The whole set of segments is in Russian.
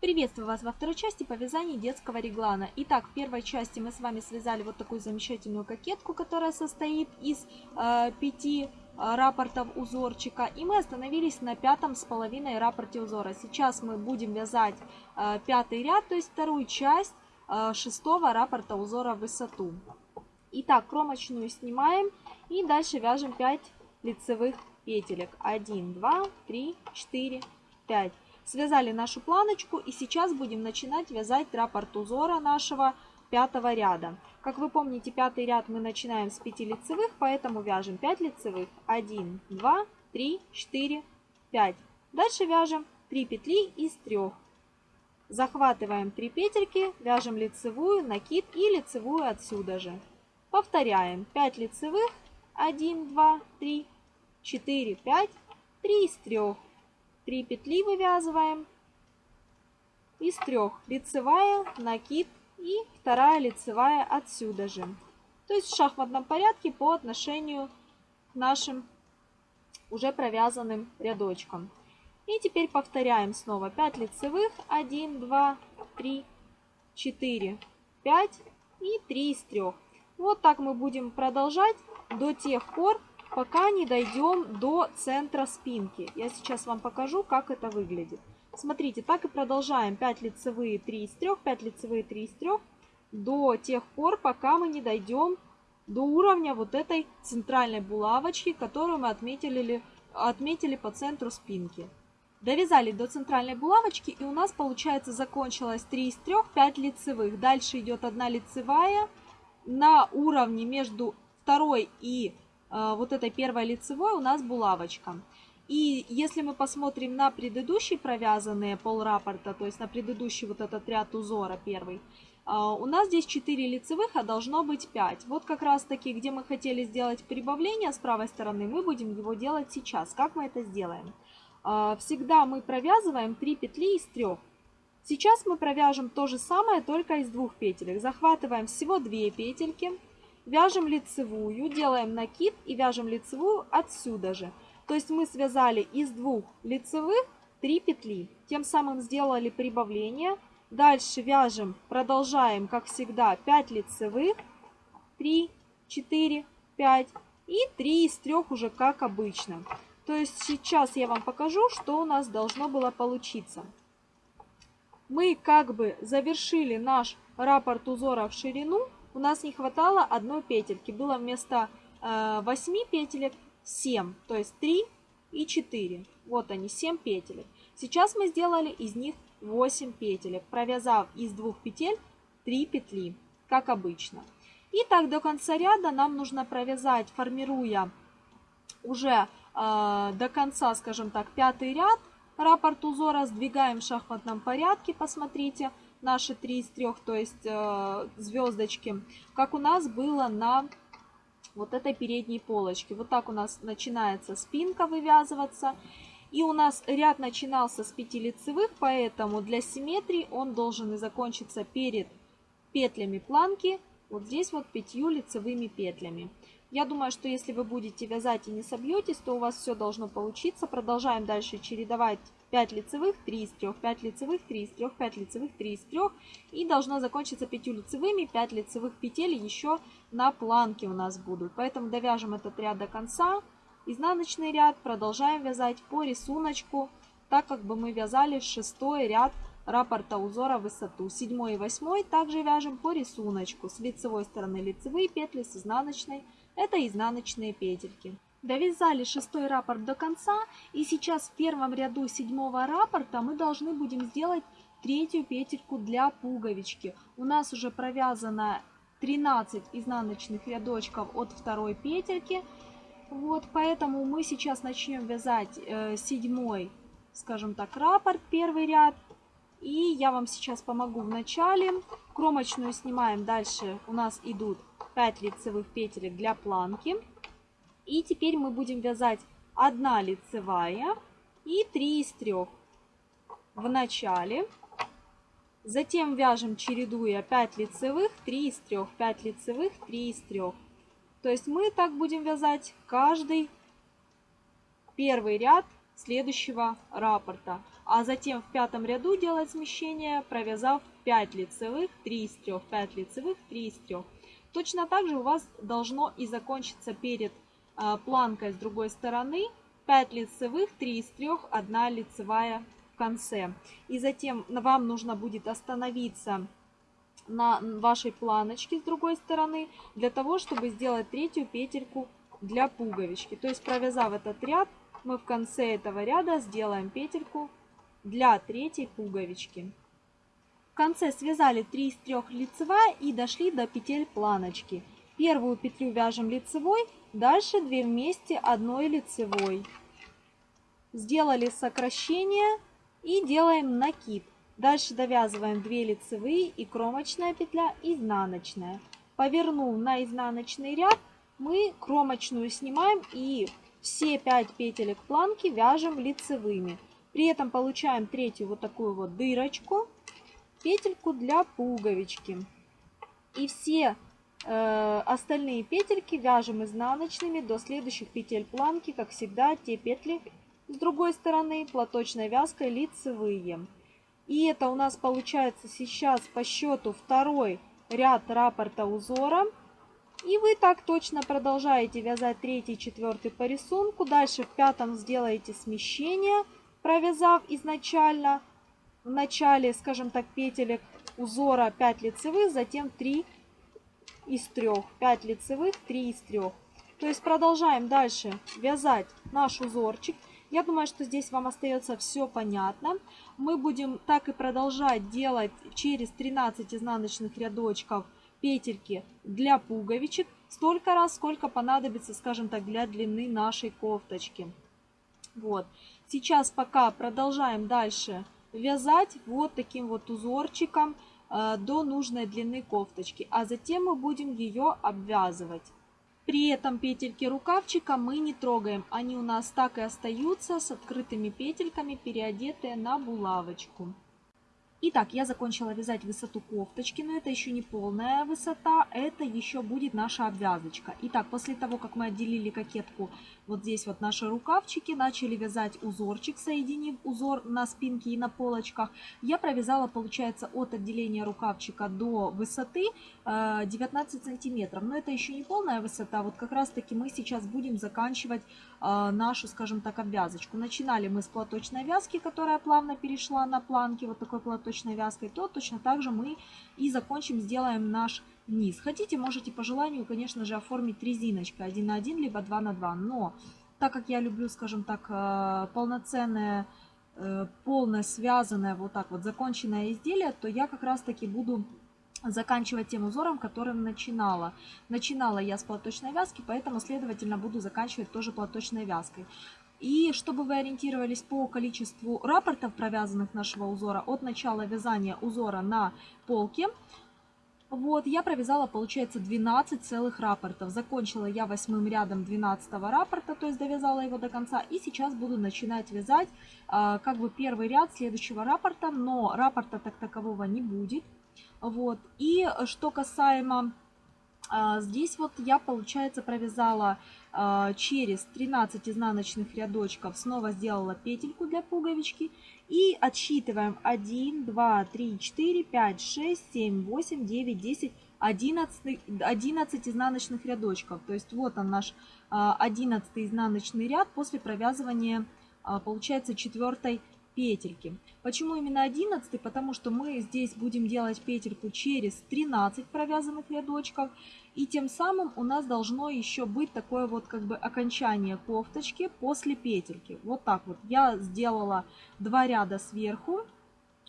Приветствую вас во второй части по вязанию детского реглана. Итак, в первой части мы с вами связали вот такую замечательную кокетку, которая состоит из э, пяти э, рапортов узорчика. И мы остановились на пятом с половиной рапорте узора. Сейчас мы будем вязать э, пятый ряд, то есть вторую часть э, шестого рапорта узора в высоту. Итак, кромочную снимаем и дальше вяжем 5 лицевых петелек. 1, 2, 3, 4, 5. Связали нашу планочку и сейчас будем начинать вязать раппорт узора нашего пятого ряда. Как вы помните, пятый ряд мы начинаем с 5 лицевых, поэтому вяжем 5 лицевых. 1, 2, 3, 4, 5. Дальше вяжем 3 петли из 3. Захватываем 3 петельки, вяжем лицевую, накид и лицевую отсюда же. Повторяем 5 лицевых, 1, 2, 3, 4, 5, 3 из 3. 3 петли вывязываем. Из трех лицевая, накид и вторая лицевая отсюда же. То есть в шахматном порядке по отношению к нашим уже провязанным рядочкам. И теперь повторяем снова 5 лицевых, 1, 2, 3, 4, 5 и 3 из 3. Вот так мы будем продолжать до тех пор, пока не дойдем до центра спинки. Я сейчас вам покажу, как это выглядит. Смотрите, так и продолжаем 5 лицевые 3 из 3, 5 лицевые 3 из 3 до тех пор, пока мы не дойдем до уровня вот этой центральной булавочки, которую мы отметили, отметили по центру спинки. Довязали до центральной булавочки и у нас получается закончилось 3 из 3, 5 лицевых. Дальше идет 1 лицевая на уровне между второй и вот этой первой лицевой у нас булавочка. И если мы посмотрим на предыдущие провязанные полраппорта, то есть на предыдущий вот этот ряд узора первый, э, у нас здесь 4 лицевых, а должно быть 5. Вот как раз таки, где мы хотели сделать прибавление с правой стороны, мы будем его делать сейчас. Как мы это сделаем? Э, всегда мы провязываем 3 петли из 3. Сейчас мы провяжем то же самое, только из двух петелек. Захватываем всего 2 петельки вяжем лицевую, делаем накид и вяжем лицевую отсюда же. То есть мы связали из двух лицевых 3 петли. Тем самым сделали прибавление. Дальше вяжем, продолжаем, как всегда, 5 лицевых. 3, 4, 5 и 3 из 3 уже как обычно. То есть сейчас я вам покажу, что у нас должно было получиться. Мы как бы завершили наш раппорт узора в ширину у нас не хватало одной петельки. Было вместо э, 8 петелек 7, то есть 3 и 4. Вот они, 7 петелек. Сейчас мы сделали из них 8 петелек, провязав из двух петель 3 петли, как обычно. И так до конца ряда нам нужно провязать, формируя уже э, до конца, скажем так, пятый ряд, раппорт узора сдвигаем в шахматном порядке, посмотрите, наши 3 из 3, то есть э, звездочки, как у нас было на вот этой передней полочке. Вот так у нас начинается спинка вывязываться. И у нас ряд начинался с 5 лицевых, поэтому для симметрии он должен и закончиться перед петлями планки, вот здесь вот 5 лицевыми петлями. Я думаю, что если вы будете вязать и не собьетесь, то у вас все должно получиться. Продолжаем дальше чередовать 5 лицевых, 3 из 3, 5 лицевых, 3 из 3, 5 лицевых, 3 из 3. И должно закончиться 5 лицевыми, 5 лицевых петель еще на планке у нас будут. Поэтому довяжем этот ряд до конца. Изнаночный ряд продолжаем вязать по рисунку, так как бы мы вязали шестой ряд раппорта узора в высоту. Седьмой и восьмой также вяжем по рисунку. С лицевой стороны лицевые петли, с изнаночной это изнаночные петельки. Довязали шестой раппорт до конца и сейчас в первом ряду седьмого раппорта мы должны будем сделать третью петельку для пуговички. У нас уже провязано 13 изнаночных рядочков от второй петельки. Вот, поэтому мы сейчас начнем вязать э, седьмой, скажем так, раппорт, первый ряд. И я вам сейчас помогу в начале. Кромочную снимаем, дальше у нас идут 5 лицевых петелек для планки. И теперь мы будем вязать 1 лицевая и 3 из 3 в начале. Затем вяжем, чередуя 5 лицевых, 3 из 3, 5 лицевых, 3 из 3. То есть мы так будем вязать каждый первый ряд следующего раппорта. а затем в пятом ряду делать смещение, провязав 5 лицевых, 3 из 3, 5 лицевых, 3 из 3. Точно так же у вас должно и закончиться перед планкой с другой стороны 5 лицевых, 3 из 3, 1 лицевая в конце. И затем вам нужно будет остановиться на вашей планочке с другой стороны для того, чтобы сделать третью петельку для пуговички. То есть провязав этот ряд, мы в конце этого ряда сделаем петельку для третьей пуговички. В конце связали 3 из 3 лицевая и дошли до петель планочки. Первую петлю вяжем лицевой, дальше 2 вместе одной лицевой. Сделали сокращение и делаем накид. Дальше довязываем 2 лицевые и кромочная петля изнаночная. Повернув на изнаночный ряд, мы кромочную снимаем и все 5 петелек планки вяжем лицевыми. При этом получаем третью вот такую вот дырочку, петельку для пуговички. И все остальные петельки вяжем изнаночными до следующих петель планки, как всегда, те петли с другой стороны платочной вязкой лицевые. И это у нас получается сейчас по счету второй ряд раппорта узора. И вы так точно продолжаете вязать третий, четвертый по рисунку. Дальше в пятом сделаете смещение, провязав изначально в начале, скажем так, петелек узора 5 лицевых, затем 3 из 3. 5 лицевых, 3 из 3. То есть продолжаем дальше вязать наш узорчик. Я думаю, что здесь вам остается все понятно. Мы будем так и продолжать делать через 13 изнаночных рядочков петельки для пуговичек столько раз, сколько понадобится, скажем так, для длины нашей кофточки. Вот. Сейчас пока продолжаем дальше вязать вот таким вот узорчиком до нужной длины кофточки. А затем мы будем ее обвязывать. При этом петельки рукавчика мы не трогаем. Они у нас так и остаются с открытыми петельками, переодетые на булавочку. Итак, я закончила вязать высоту кофточки, но это еще не полная высота, это еще будет наша обвязочка. Итак, после того, как мы отделили кокетку, вот здесь вот наши рукавчики, начали вязать узорчик, соединив узор на спинке и на полочках, я провязала, получается, от отделения рукавчика до высоты 19 э, сантиметров. Но это еще не полная высота, вот как раз таки мы сейчас будем заканчивать э, нашу, скажем так, обвязочку. Начинали мы с платочной вязки, которая плавно перешла на планки, вот такой платочной точной вязкой, то точно так же мы и закончим, сделаем наш низ. Хотите, можете по желанию, конечно же, оформить резиночкой 1 на 1, либо 2 на 2. Но так как я люблю, скажем так, э, полноценное, э, полное, связанное, вот так вот, законченное изделие, то я как раз таки буду заканчивать тем узором, которым начинала. Начинала я с платочной вязки, поэтому, следовательно, буду заканчивать тоже платочной вязкой. И чтобы вы ориентировались по количеству рапортов, провязанных нашего узора, от начала вязания узора на полке, вот, я провязала, получается, 12 целых рапортов. Закончила я восьмым рядом 12 рапорта, то есть довязала его до конца. И сейчас буду начинать вязать э, как бы первый ряд следующего рапорта, но рапорта так такового не будет. Вот, и что касаемо а, здесь вот я, получается, провязала а, через 13 изнаночных рядочков, снова сделала петельку для пуговички. И отсчитываем 1, 2, 3, 4, 5, 6, 7, 8, 9, 10, 11, 11 изнаночных рядочков. То есть вот он наш 11 а, изнаночный ряд после провязывания, получается, четвертой петельки. Почему именно 11? Потому что мы здесь будем делать петельку через 13 провязанных рядочков. И тем самым у нас должно еще быть такое вот как бы окончание кофточки после петельки. Вот так вот. Я сделала два ряда сверху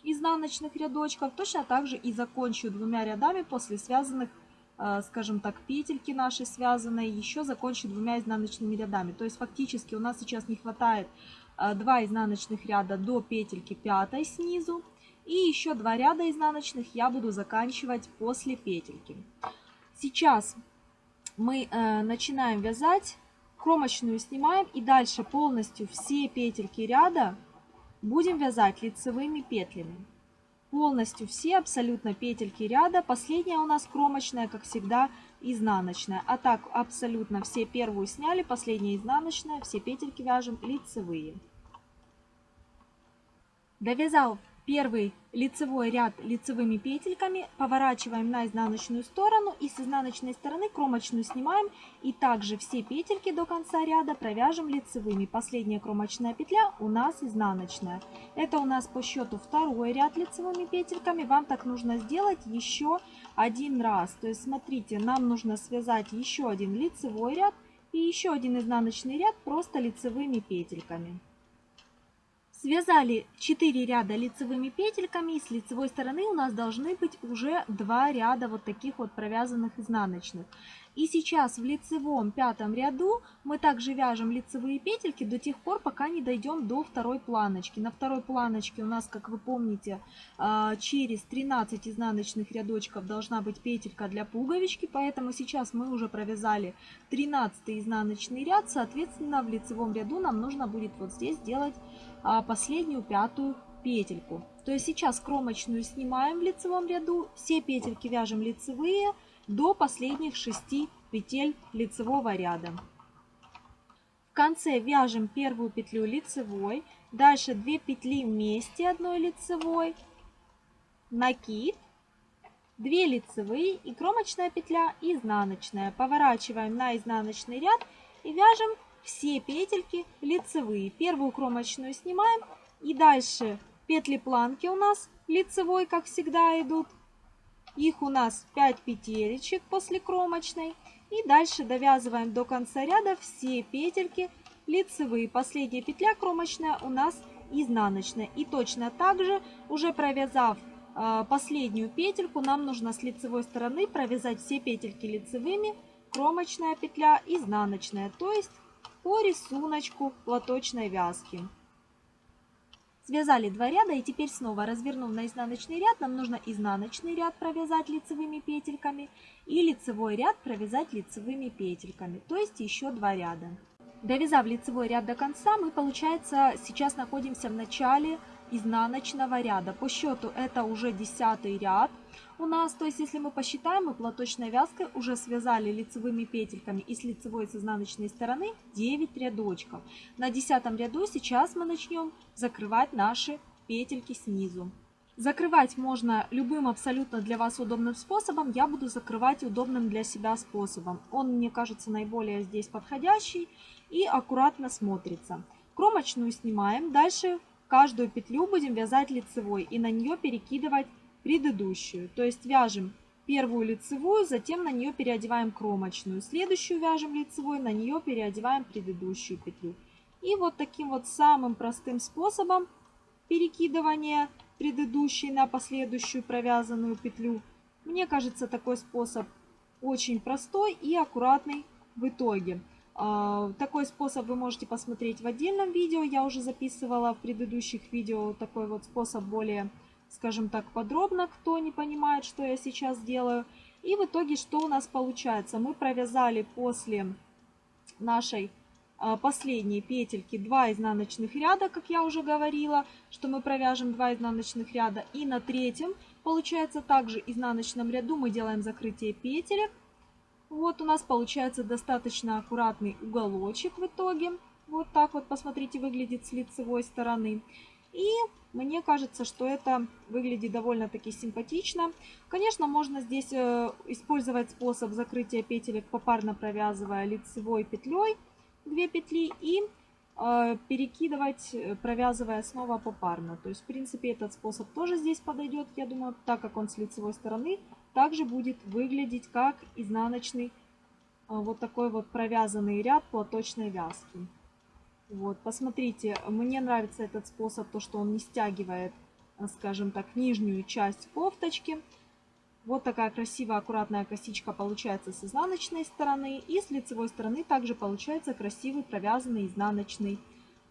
изнаночных рядочков. Точно так же и закончу двумя рядами после связанных э, скажем так, петельки наши связанные, еще закончу двумя изнаночными рядами. То есть фактически у нас сейчас не хватает 2 изнаночных ряда до петельки 5 снизу. И еще 2 ряда изнаночных я буду заканчивать после петельки. Сейчас мы э, начинаем вязать, кромочную снимаем и дальше полностью все петельки ряда будем вязать лицевыми петлями. Полностью все абсолютно петельки ряда. Последняя у нас кромочная, как всегда, изнаночная. А так абсолютно все первую сняли, последняя изнаночная, все петельки вяжем лицевые. Довязав первый лицевой ряд лицевыми петельками, поворачиваем на изнаночную сторону и с изнаночной стороны кромочную снимаем и также все петельки до конца ряда провяжем лицевыми. Последняя кромочная петля у нас изнаночная. Это у нас по счету второй ряд лицевыми петельками. Вам так нужно сделать еще один раз. То есть смотрите, нам нужно связать еще один лицевой ряд и еще один изнаночный ряд просто лицевыми петельками. Связали 4 ряда лицевыми петельками и с лицевой стороны у нас должны быть уже 2 ряда вот таких вот провязанных изнаночных. И сейчас в лицевом пятом ряду мы также вяжем лицевые петельки до тех пор, пока не дойдем до второй планочки. На второй планочке у нас, как вы помните, а, через 13 изнаночных рядочков должна быть петелька для пуговички, поэтому сейчас мы уже провязали 13 изнаночный ряд, соответственно в лицевом ряду нам нужно будет вот здесь сделать а, последнюю пятую петельку. То есть сейчас кромочную снимаем в лицевом ряду, все петельки вяжем лицевые до последних 6 петель лицевого ряда. В конце вяжем первую петлю лицевой, дальше 2 петли вместе одной лицевой, накид, 2 лицевые и кромочная петля изнаночная. Поворачиваем на изнаночный ряд и вяжем все петельки лицевые. Первую кромочную снимаем и дальше петли планки у нас лицевой, как всегда, идут. Их у нас 5 петелечек после кромочной. И дальше довязываем до конца ряда все петельки лицевые. Последняя петля кромочная у нас изнаночная. И точно так же, уже провязав э, последнюю петельку, нам нужно с лицевой стороны провязать все петельки лицевыми, кромочная петля, изнаночная. То есть по рисунку платочной вязки. Связали два ряда и теперь снова развернув на изнаночный ряд, нам нужно изнаночный ряд провязать лицевыми петельками и лицевой ряд провязать лицевыми петельками, то есть еще два ряда. Довязав лицевой ряд до конца, мы, получается, сейчас находимся в начале изнаночного ряда. По счету это уже десятый ряд у нас. То есть если мы посчитаем, мы платочной вязкой уже связали лицевыми петельками и с лицевой и с изнаночной стороны 9 рядочков. На десятом ряду сейчас мы начнем закрывать наши петельки снизу. Закрывать можно любым абсолютно для вас удобным способом. Я буду закрывать удобным для себя способом. Он мне кажется наиболее здесь подходящий и аккуратно смотрится. Кромочную снимаем. Дальше каждую петлю будем вязать лицевой и на нее перекидывать предыдущую. То есть вяжем первую лицевую, затем на нее переодеваем кромочную. Следующую вяжем лицевой, на нее переодеваем предыдущую петлю. И вот таким вот самым простым способом перекидывания предыдущей на последующую провязанную петлю. Мне кажется, такой способ очень простой и аккуратный в итоге. А, такой способ вы можете посмотреть в отдельном видео. Я уже записывала в предыдущих видео такой вот способ более скажем так, подробно, кто не понимает, что я сейчас делаю. И в итоге что у нас получается? Мы провязали после нашей а, последней петельки 2 изнаночных ряда, как я уже говорила, что мы провяжем 2 изнаночных ряда. И на третьем, получается, также изнаночном ряду мы делаем закрытие петелек. Вот у нас получается достаточно аккуратный уголочек в итоге. Вот так вот, посмотрите, выглядит с лицевой стороны. И мне кажется, что это выглядит довольно-таки симпатично. Конечно, можно здесь э, использовать способ закрытия петелек попарно провязывая лицевой петлей 2 петли и э, перекидывать, э, провязывая снова попарно. То есть, в принципе, этот способ тоже здесь подойдет, я думаю, так как он с лицевой стороны, также будет выглядеть как изнаночный вот такой вот провязанный ряд платочной вязки. Вот, посмотрите, мне нравится этот способ, то, что он не стягивает, э, скажем так, нижнюю часть кофточки. Вот такая красивая, аккуратная косичка получается с изнаночной стороны. И с лицевой стороны также получается красивый провязанный изнаночный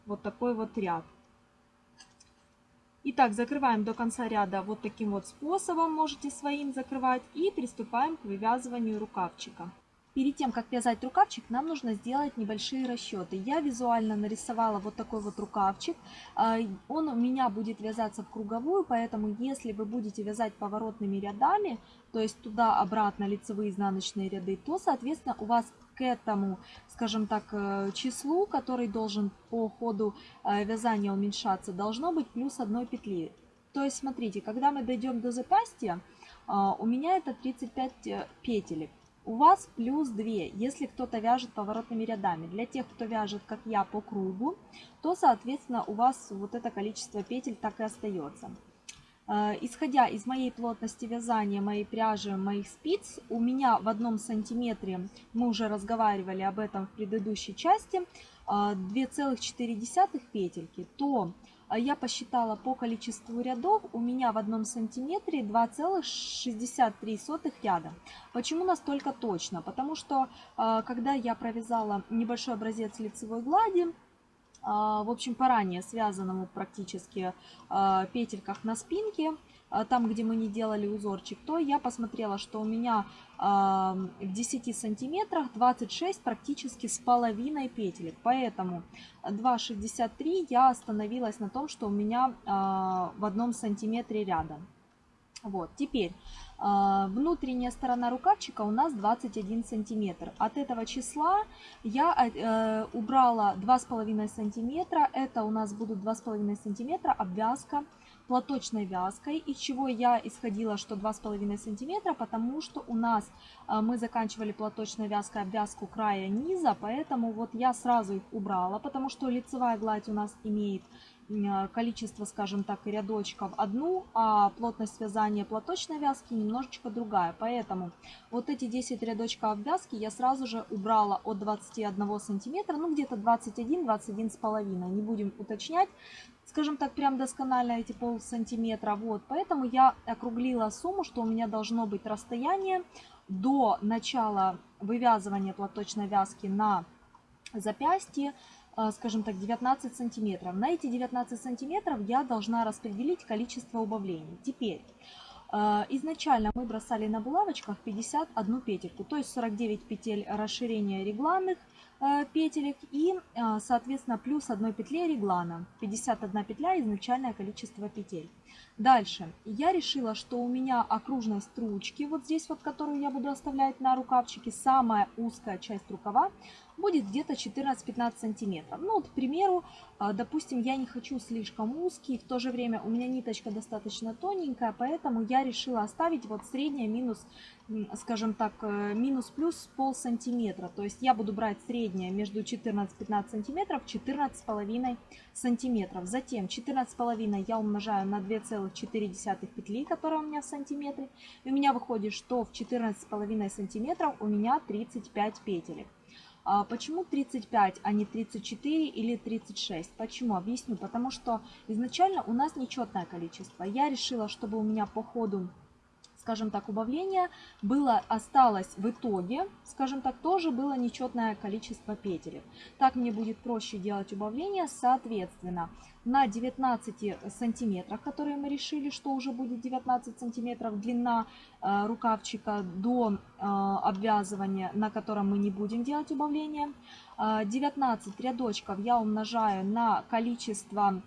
вот такой вот ряд. Итак, закрываем до конца ряда вот таким вот способом, можете своим закрывать. И приступаем к вывязыванию рукавчика. Перед тем, как вязать рукавчик, нам нужно сделать небольшие расчеты. Я визуально нарисовала вот такой вот рукавчик. А, он у меня будет вязаться в круговую, поэтому если вы будете вязать поворотными рядами, то есть туда-обратно лицевые изнаночные ряды, то, соответственно, у вас к этому, скажем так, э, числу, который должен по ходу э, вязания уменьшаться, должно быть плюс одной петли. То есть, смотрите, когда мы дойдем до запястья, у меня это 35 петелек. У вас плюс 2, если кто-то вяжет поворотными рядами. Для тех, кто вяжет, как я, по кругу, то, соответственно, у вас вот это количество петель так и остается. Э, исходя из моей плотности вязания, моей пряжи, моих спиц, у меня в одном сантиметре, мы уже разговаривали об этом в предыдущей части, 2,4 э, петельки, то я посчитала по количеству рядов, у меня в одном сантиметре 2,63 ряда. Почему настолько точно? Потому что когда я провязала небольшой образец лицевой глади, а, в общем, по ранее связанному практически а, петельках на спинке, а, там, где мы не делали узорчик, то я посмотрела, что у меня в 10 сантиметрах 26 практически с половиной петелек. Поэтому 2,63 я остановилась на том, что у меня в одном сантиметре рядом. Вот, теперь а, внутренняя сторона рукавчика у нас 21 сантиметр. От этого числа я э, убрала 2,5 сантиметра. Это у нас будут 2,5 сантиметра обвязка платочной вязкой, из чего я исходила, что 2,5 сантиметра, потому что у нас э, мы заканчивали платочной вязкой обвязку края низа, поэтому вот я сразу их убрала, потому что лицевая гладь у нас имеет количество, скажем так, рядочков одну, а плотность вязания платочной вязки немножечко другая. Поэтому вот эти 10 рядочков обвязки я сразу же убрала от 21 сантиметра, ну где-то 21-21 с половиной, не будем уточнять. Скажем так, прям досконально эти пол сантиметра. Вот, поэтому я округлила сумму, что у меня должно быть расстояние до начала вывязывания платочной вязки на запястье скажем так, 19 сантиметров. На эти 19 сантиметров я должна распределить количество убавлений. Теперь, а, изначально мы бросали на булавочках 51 петельку, то есть 49 петель расширения регланных а, петелек и, соответственно, плюс одной петле реглана. 51 петля изначальное количество петель. Дальше. Я решила, что у меня окружность ручки, вот здесь вот, которую я буду оставлять на рукавчике, самая узкая часть рукава, будет где-то 14-15 сантиметров. Ну вот, к примеру, а, допустим, я не хочу слишком узкий, в то же время у меня ниточка достаточно тоненькая, поэтому я решила оставить вот средняя минус, скажем так, э, минус-плюс пол сантиметра. То есть я буду брать среднее между 14-15 сантиметров, 14,5 сантиметров. Затем 14,5 я умножаю на 2,4 петли, которая у меня в сантиметре. И у меня выходит, что в 14,5 сантиметров у меня 35 петелек. А почему 35, а не 34 или 36? Почему? Объясню. Потому что изначально у нас нечетное количество. Я решила, чтобы у меня по ходу скажем так, убавление было, осталось в итоге, скажем так, тоже было нечетное количество петелек. Так мне будет проще делать убавление, соответственно, на 19 сантиметрах, которые мы решили, что уже будет 19 сантиметров длина э, рукавчика до э, обвязывания, на котором мы не будем делать убавление. Э, 19 рядочков я умножаю на количество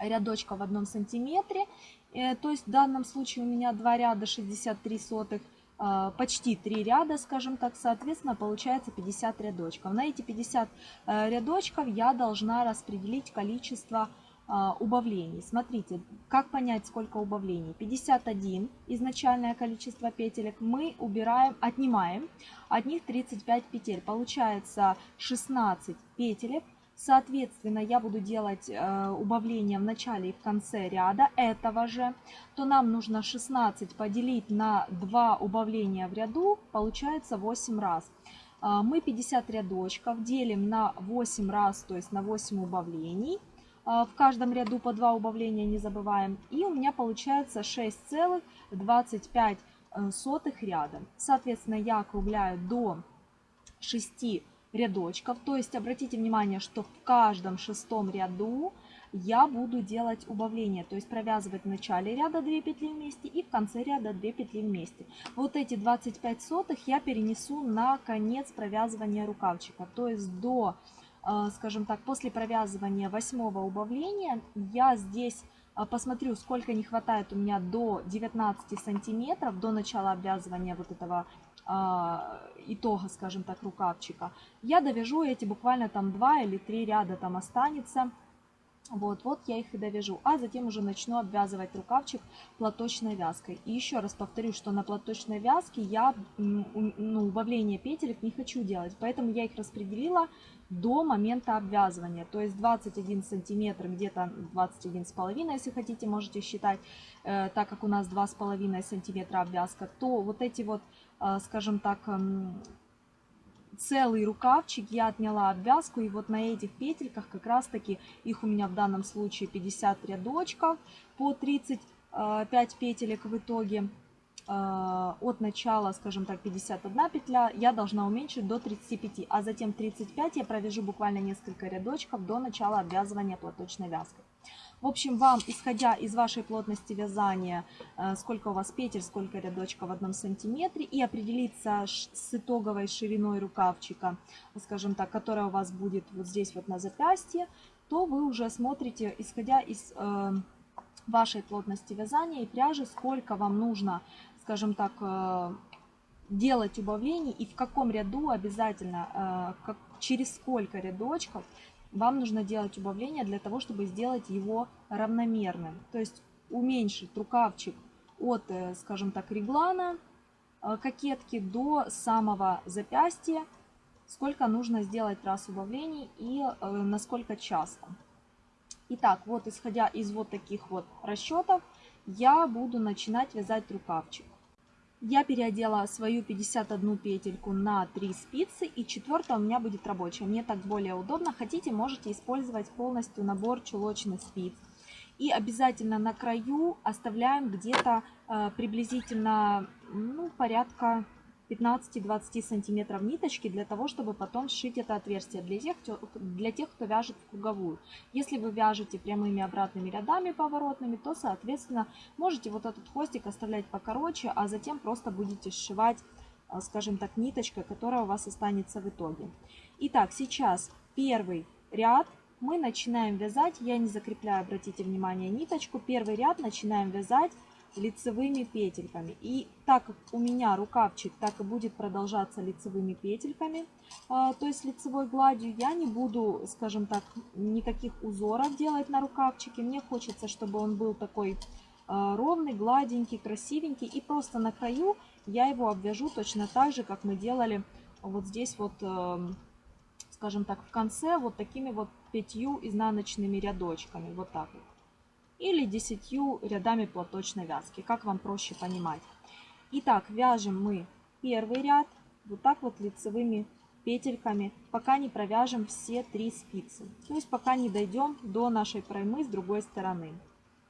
рядочков в одном сантиметре то есть в данном случае у меня два ряда 63 сотых, а, почти 3 ряда, скажем так, соответственно, получается 50 рядочков. На эти 50 э, рядочков я должна распределить количество убавлений. Смотрите, как понять, сколько убавлений. 51 изначальное количество петелек мы убираем, отнимаем, от них 35 петель. Получается 16 петелек соответственно, я буду делать э, убавление в начале и в конце ряда этого же, то нам нужно 16 поделить на 2 убавления в ряду, получается 8 раз. Э, мы 50 рядочков делим на 8 раз, то есть на 8 убавлений. Э, в каждом ряду по 2 убавления не забываем. И у меня получается 6,25 ряда. Соответственно, я округляю до 6 рядочков. То есть обратите внимание, что в каждом шестом ряду я буду делать убавление, то есть провязывать в начале ряда 2 петли вместе и в конце ряда 2 петли вместе. Вот эти 25 сотых я перенесу на конец провязывания рукавчика, то есть до, э, скажем так, после провязывания восьмого убавления я здесь э, посмотрю, сколько не хватает у меня до 19 сантиметров, до начала обвязывания вот этого итога, скажем так, рукавчика, я довяжу эти буквально там два или три ряда там останется. Вот, вот я их и довяжу. А затем уже начну обвязывать рукавчик платочной вязкой. И еще раз повторю, что на платочной вязке я ну, убавление петелек не хочу делать. Поэтому я их распределила до момента обвязывания. То есть 21 сантиметр, где-то 21 с половиной, если хотите, можете считать. Э, так как у нас 2,5 сантиметра обвязка, то вот эти вот, э, скажем так, э, целый рукавчик я отняла обвязку и вот на этих петельках как раз таки их у меня в данном случае 50 рядочков по 35 петелек в итоге э, от начала, скажем так, 51 петля, я должна уменьшить до 35, а затем 35 я провяжу буквально несколько рядочков до начала обвязывания платочной вязкой. В общем, вам, исходя из вашей плотности вязания, э, сколько у вас петель, сколько рядочков в одном сантиметре, и определиться с итоговой шириной рукавчика, скажем так, которая у вас будет вот здесь вот на запястье, то вы уже смотрите, исходя из э, вашей плотности вязания и пряжи, сколько вам нужно, скажем так, э, делать убавлений и в каком ряду обязательно, через сколько рядочков вам нужно делать убавление для того, чтобы сделать его равномерным. То есть уменьшить рукавчик от, э, скажем так, реглана э, кокетки до самого запястья, сколько нужно сделать раз убавлений и э, насколько часто. Итак, вот исходя из вот таких вот расчетов, я буду начинать вязать рукавчик. Я переодела свою 51 петельку на 3 спицы и четвертая у меня будет рабочая. Мне так более удобно. Хотите, можете использовать полностью набор чулочных спиц. И обязательно на краю оставляем где-то э, приблизительно ну, порядка 15-20 сантиметров ниточки для того, чтобы потом сшить это отверстие для тех, для тех, кто вяжет в круговую. Если вы вяжете прямыми обратными рядами поворотными, то, соответственно, можете вот этот хвостик оставлять покороче, а затем просто будете сшивать, э, скажем так, ниточкой, которая у вас останется в итоге. Итак, сейчас первый ряд мы начинаем вязать, я не закрепляю, обратите внимание, ниточку. Первый ряд начинаем вязать лицевыми петельками. И так как у меня рукавчик так и будет продолжаться лицевыми петельками, а, то есть лицевой гладью, я не буду, скажем так, никаких узоров делать на рукавчике. Мне хочется, чтобы он был такой а, ровный, гладенький, красивенький. И просто на краю я его обвяжу точно так же, как мы делали вот здесь вот, эм, скажем так, в конце вот такими вот пятью изнаночными рядочками. Вот так вот или 10 рядами платочной вязки, как вам проще понимать. Итак, вяжем мы первый ряд вот так вот лицевыми петельками, пока не провяжем все три спицы. То есть пока не дойдем до нашей проймы с другой стороны.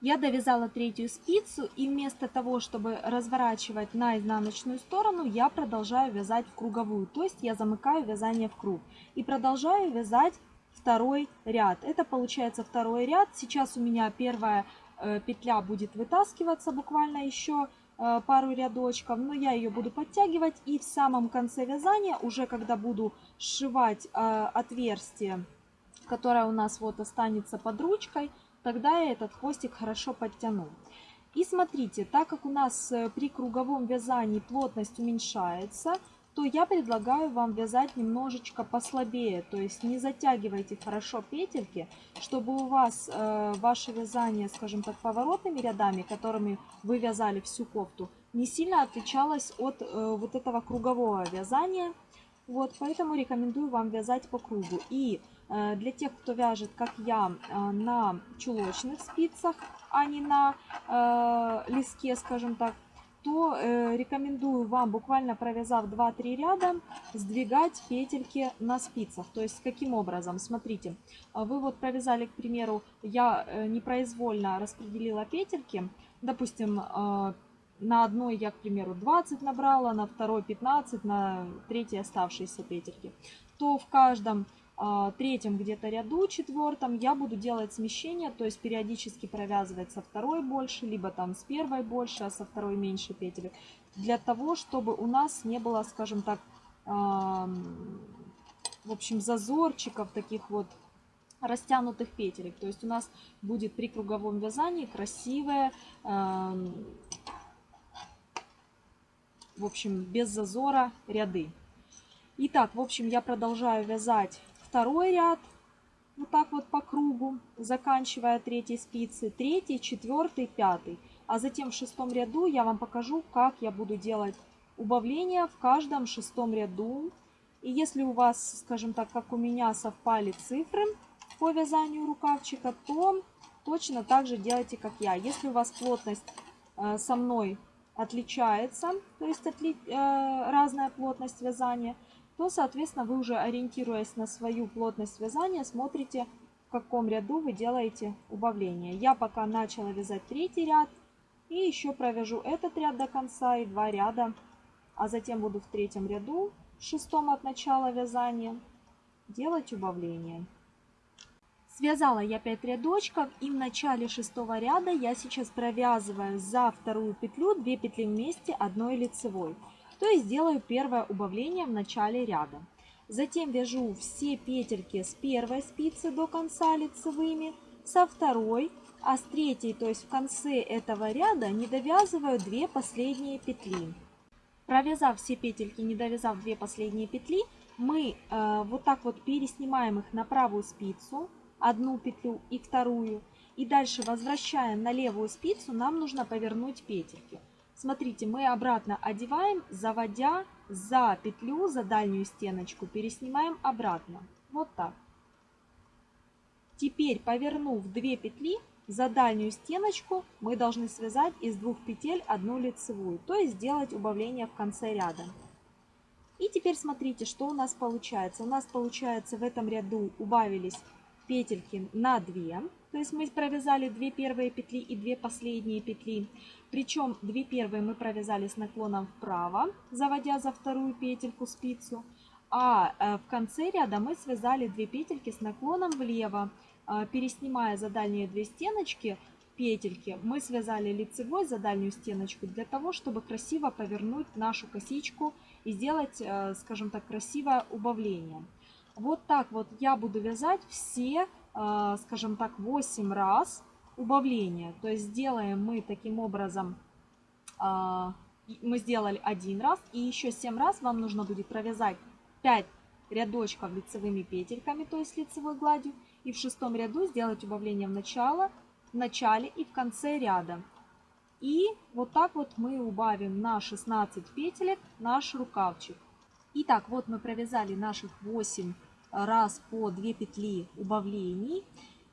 Я довязала третью спицу и вместо того, чтобы разворачивать на изнаночную сторону, я продолжаю вязать в круговую. То есть я замыкаю вязание в круг. И продолжаю вязать второй ряд. Это получается второй ряд. Сейчас у меня первая э, петля будет вытаскиваться буквально еще э, пару рядочков, но я ее буду подтягивать и в самом конце вязания, уже когда буду сшивать э, отверстие, которое у нас вот останется под ручкой, тогда я этот хвостик хорошо подтяну. И смотрите, так как у нас при круговом вязании плотность уменьшается, то я предлагаю вам вязать немножечко послабее. То есть не затягивайте хорошо петельки, чтобы у вас э, ваше вязание, скажем так, поворотными рядами, которыми вы вязали всю кофту, не сильно отличалось от э, вот этого кругового вязания. Вот, поэтому рекомендую вам вязать по кругу. И э, для тех, кто вяжет, как я, э, на чулочных спицах, а не на э, лиске, скажем так, то э, рекомендую вам, буквально провязав 2-3 ряда, сдвигать петельки на спицах. То есть каким образом? Смотрите, а вы вот провязали, к примеру, я э, непроизвольно распределила петельки, допустим, э, на одной я, к примеру, 20 набрала, на второй 15, на третьей оставшиеся петельки, то в каждом третьем где-то ряду, четвертом, я буду делать смещение, то есть периодически провязывать со второй больше, либо там с первой больше, а со второй меньше петель, для того, чтобы у нас не было, скажем так, в общем, зазорчиков таких вот растянутых петелек. То есть у нас будет при круговом вязании красивая в общем, без зазора ряды. Итак, в общем, я продолжаю вязать второй ряд, вот так вот по кругу, заканчивая третьей спицы, третий, четвертый, пятый. А затем в шестом ряду я вам покажу, как я буду делать убавления в каждом шестом ряду. И если у вас, скажем так, как у меня совпали цифры по вязанию рукавчика, то точно так же делайте, как я. Если у вас плотность э, со мной отличается, то есть отли, э, разная плотность вязания, то, соответственно, вы уже ориентируясь на свою плотность вязания, смотрите, в каком ряду вы делаете убавление. Я пока начала вязать третий ряд, и еще провяжу этот ряд до конца и два ряда, а затем буду в третьем ряду, в шестом от начала вязания, делать убавление. Связала я 5 рядочков и в начале шестого ряда я сейчас провязываю за вторую петлю 2 петли вместе одной лицевой то есть делаю первое убавление в начале ряда. Затем вяжу все петельки с первой спицы до конца лицевыми, со второй, а с третьей, то есть в конце этого ряда, не довязываю 2 последние петли. Провязав все петельки, не довязав 2 последние петли, мы э, вот так вот переснимаем их на правую спицу, одну петлю и вторую, и дальше возвращаем на левую спицу, нам нужно повернуть петельки. Смотрите, мы обратно одеваем, заводя за петлю, за дальнюю стеночку, переснимаем обратно. Вот так. Теперь, повернув 2 петли, за дальнюю стеночку мы должны связать из двух петель одну лицевую, то есть сделать убавление в конце ряда. И теперь смотрите, что у нас получается. У нас получается в этом ряду убавились петельки на 2. То есть мы провязали 2 первые петли и 2 последние петли. Причем 2 первые мы провязали с наклоном вправо, заводя за вторую петельку спицу. А э, в конце ряда мы связали 2 петельки с наклоном влево, э, переснимая за дальние 2 стеночки петельки. Мы связали лицевой за дальнюю стеночку для того, чтобы красиво повернуть нашу косичку и сделать, э, скажем так, красивое убавление. Вот так вот я буду вязать все, а, скажем так, 8 раз убавления. То есть сделаем мы таким образом, а, мы сделали один раз, и еще 7 раз вам нужно будет провязать 5 рядочков лицевыми петельками, то есть лицевой гладью, и в шестом ряду сделать убавление в, начало, в начале и в конце ряда. И вот так вот мы убавим на 16 петелек наш рукавчик. Итак, вот мы провязали наших 8 раз по 2 петли убавлений.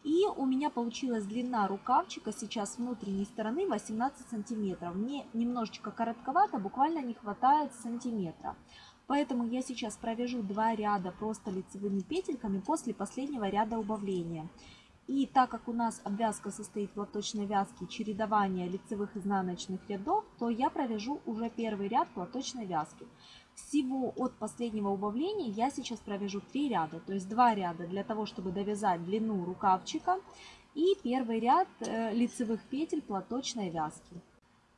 И у меня получилась длина рукавчика сейчас внутренней стороны 18 сантиметров. Мне немножечко коротковато, буквально не хватает сантиметра. Поэтому я сейчас провяжу два ряда просто лицевыми петельками после последнего ряда убавления. И так как у нас обвязка состоит в лоточной вязке чередования лицевых изнаночных рядов, то я провяжу уже первый ряд платочной вязки. Всего от последнего убавления я сейчас провяжу 3 ряда, то есть 2 ряда для того, чтобы довязать длину рукавчика и первый ряд э, лицевых петель платочной вязки.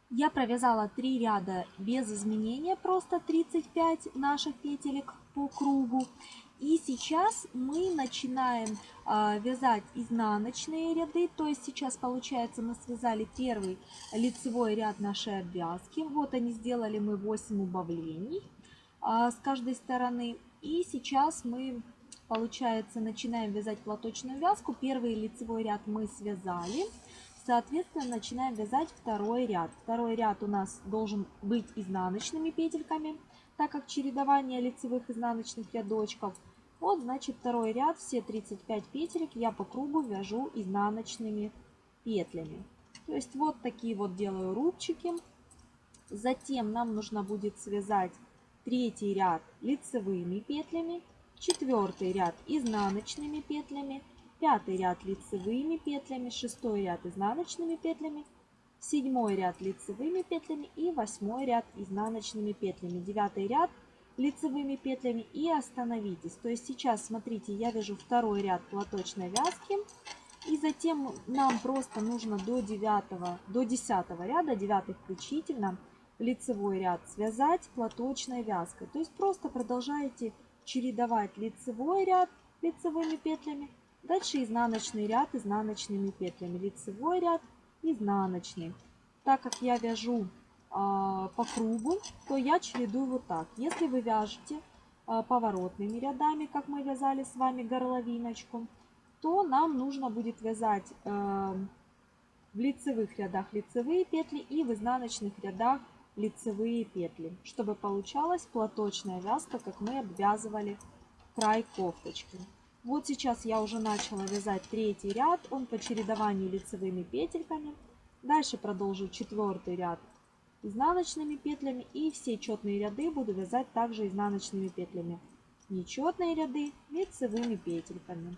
Я провязала 3 ряда без изменения, просто 35 наших петелек по кругу. И сейчас мы начинаем э, вязать изнаночные ряды. То есть сейчас получается мы связали первый лицевой ряд нашей обвязки. Вот они сделали мы 8 убавлений с каждой стороны. И сейчас мы, получается, начинаем вязать платочную вязку. Первый лицевой ряд мы связали. Соответственно, начинаем вязать второй ряд. Второй ряд у нас должен быть изнаночными петельками так как чередование лицевых изнаночных рядочков. Вот, значит, второй ряд, все 35 петелек я по кругу вяжу изнаночными петлями. То есть вот такие вот делаю рубчики. Затем нам нужно будет связать третий ряд лицевыми петлями, четвертый ряд изнаночными петлями, пятый ряд лицевыми петлями, шестой ряд изнаночными петлями, седьмой ряд лицевыми петлями и восьмой ряд изнаночными петлями. Девятый ряд лицевыми петлями и остановитесь. То есть сейчас, смотрите, я вяжу второй ряд платочной вязки. И затем нам просто нужно до 9, до 10 ряда, 9 включительно, лицевой ряд связать платочной вязкой. То есть просто продолжаете чередовать лицевой ряд лицевыми петлями, дальше изнаночный ряд изнаночными петлями, лицевой ряд, изнаночный. Так как я вяжу а, по кругу, то я чередую вот так. Если вы вяжете а, поворотными рядами, как мы вязали с вами горловиночку, то нам нужно будет вязать э, в лицевых рядах лицевые петли и в изнаночных рядах лицевые петли, чтобы получалась платочная вязка, как мы обвязывали край кофточки. Вот сейчас я уже начала вязать третий ряд, он по чередованию лицевыми петельками. Дальше продолжу четвертый ряд изнаночными петлями и все четные ряды буду вязать также изнаночными петлями. Нечетные ряды лицевыми петельками.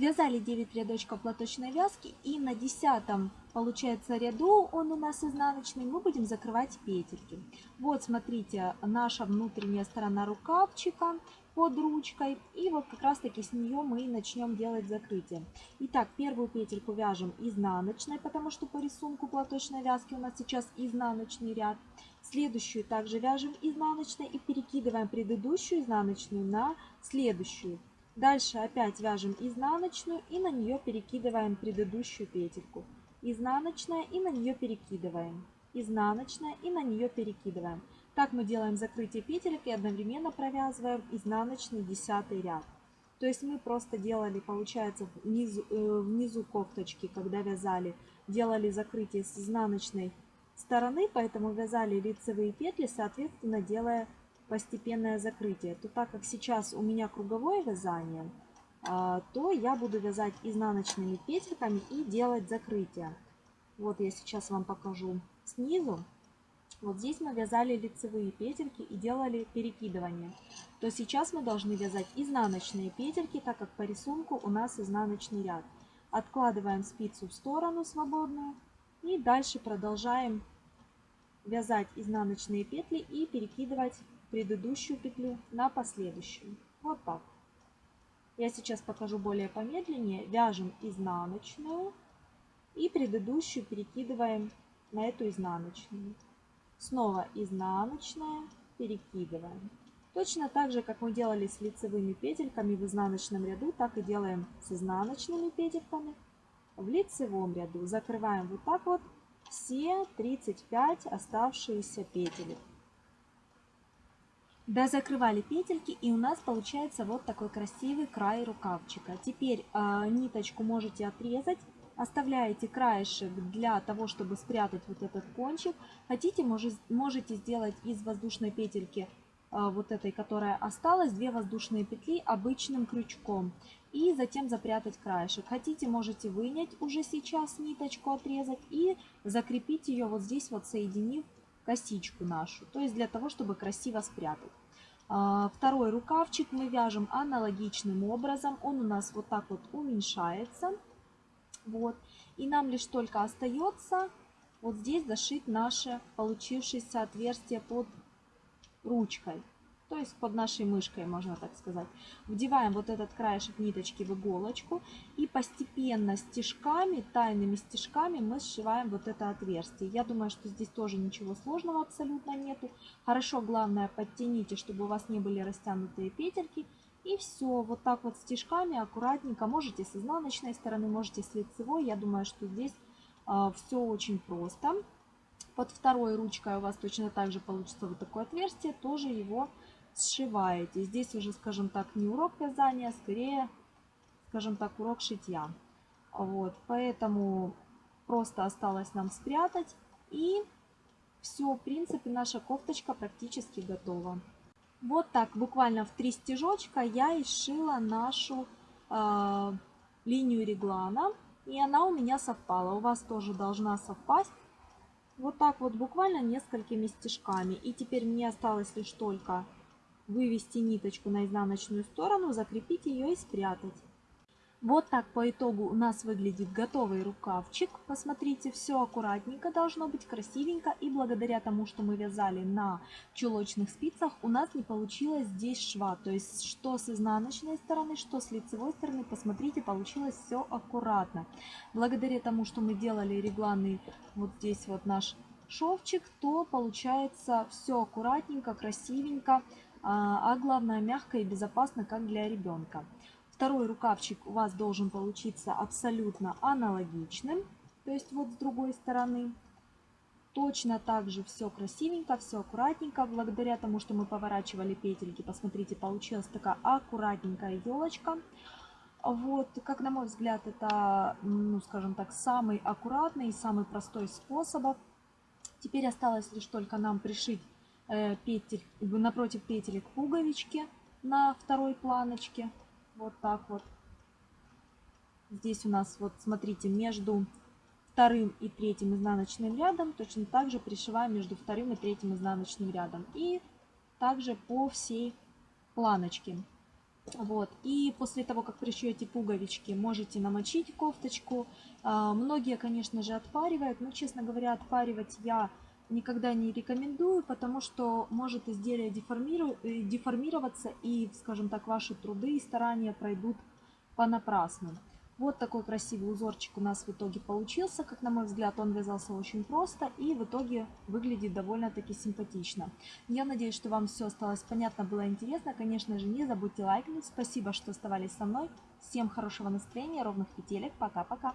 Связали 9 рядочков платочной вязки и на 10 получается ряду, он у нас изнаночный, мы будем закрывать петельки. Вот смотрите, наша внутренняя сторона рукавчика под ручкой. И вот как раз таки с нее мы начнем делать закрытие. Итак, первую петельку вяжем изнаночной, потому что по рисунку платочной вязки у нас сейчас изнаночный ряд. Следующую также вяжем изнаночной и перекидываем предыдущую изнаночную на следующую. Дальше опять вяжем изнаночную и на нее перекидываем предыдущую петельку. Изнаночная и на нее перекидываем. Изнаночная и на нее перекидываем. Так мы делаем закрытие петелек и одновременно провязываем изнаночный десятый ряд. То есть мы просто делали, получается, внизу, э, внизу кофточки, когда вязали, делали закрытие с изнаночной стороны, поэтому вязали лицевые петли, соответственно, делая постепенное закрытие. То так как сейчас у меня круговое вязание, а, то я буду вязать изнаночными петельками и делать закрытие. Вот я сейчас вам покажу снизу. Вот здесь мы вязали лицевые петельки и делали перекидывание. То сейчас мы должны вязать изнаночные петельки, так как по рисунку у нас изнаночный ряд. Откладываем спицу в сторону свободную и дальше продолжаем вязать изнаночные петли и перекидывать предыдущую петлю на последующую. Вот так. Я сейчас покажу более помедленнее. Вяжем изнаночную и предыдущую перекидываем на эту изнаночную. Снова изнаночная, перекидываем. Точно так же, как мы делали с лицевыми петельками в изнаночном ряду, так и делаем с изнаночными петельками в лицевом ряду. Закрываем вот так вот все 35 оставшиеся петель. Да, закрывали петельки и у нас получается вот такой красивый край рукавчика. Теперь э, ниточку можете отрезать Оставляете краешек для того, чтобы спрятать вот этот кончик. Хотите, можете сделать из воздушной петельки а, вот этой, которая осталась, две воздушные петли обычным крючком. И затем запрятать краешек. Хотите, можете вынять уже сейчас ниточку, отрезать и закрепить ее вот здесь вот, соединив косичку нашу. То есть для того, чтобы красиво спрятать. А, второй рукавчик мы вяжем аналогичным образом. Он у нас вот так вот уменьшается. Вот. И нам лишь только остается вот здесь зашить наше получившееся отверстие под ручкой. То есть под нашей мышкой, можно так сказать. Вдеваем вот этот краешек ниточки в иголочку. И постепенно стежками, тайными стежками мы сшиваем вот это отверстие. Я думаю, что здесь тоже ничего сложного абсолютно нету. Хорошо, главное, подтяните, чтобы у вас не были растянутые петельки. И все, вот так вот стежками аккуратненько. Можете с изнаночной стороны, можете с лицевой. Я думаю, что здесь а, все очень просто. Под второй ручкой у вас точно так же получится вот такое отверстие. Тоже его сшиваете. Здесь уже, скажем так, не урок вязания, а скорее, скажем так, урок шитья. Вот, поэтому просто осталось нам спрятать. И все, в принципе, наша кофточка практически готова. Вот так, буквально в три стежочка я и сшила нашу э, линию реглана. И она у меня совпала. У вас тоже должна совпасть. Вот так вот буквально несколькими стежками. И теперь мне осталось лишь только вывести ниточку на изнаночную сторону, закрепить ее и спрятать. Вот так по итогу у нас выглядит готовый рукавчик. Посмотрите, все аккуратненько должно быть, красивенько. И благодаря тому, что мы вязали на чулочных спицах, у нас не получилось здесь шва. То есть, что с изнаночной стороны, что с лицевой стороны, посмотрите, получилось все аккуратно. Благодаря тому, что мы делали регланный вот здесь вот наш шовчик, то получается все аккуратненько, красивенько, а, а главное мягко и безопасно, как для ребенка. Второй рукавчик у вас должен получиться абсолютно аналогичным, то есть вот с другой стороны. Точно так же все красивенько, все аккуратненько. Благодаря тому, что мы поворачивали петельки, посмотрите, получилась такая аккуратненькая елочка. Вот, как на мой взгляд, это, ну, скажем так, самый аккуратный и самый простой способ. Теперь осталось лишь только нам пришить петель, напротив петелек пуговички на второй планочке. Вот так вот. Здесь у нас, вот смотрите, между вторым и третьим изнаночным рядом точно так же пришиваем между вторым и третьим изнаночным рядом. И также по всей планочке. Вот. И после того, как пришьете пуговички, можете намочить кофточку. А, многие, конечно же, отпаривают, но, честно говоря, отпаривать я никогда не рекомендую, потому что может изделие. Э, деформироваться и, скажем так, ваши труды и старания пройдут понапрасну. Вот такой красивый узорчик у нас в итоге получился. Как на мой взгляд, он вязался очень просто и в итоге выглядит довольно-таки симпатично. Я надеюсь, что вам все осталось понятно, было интересно. Конечно же, не забудьте лайкнуть. Спасибо, что оставались со мной. Всем хорошего настроения, ровных петелек. Пока-пока.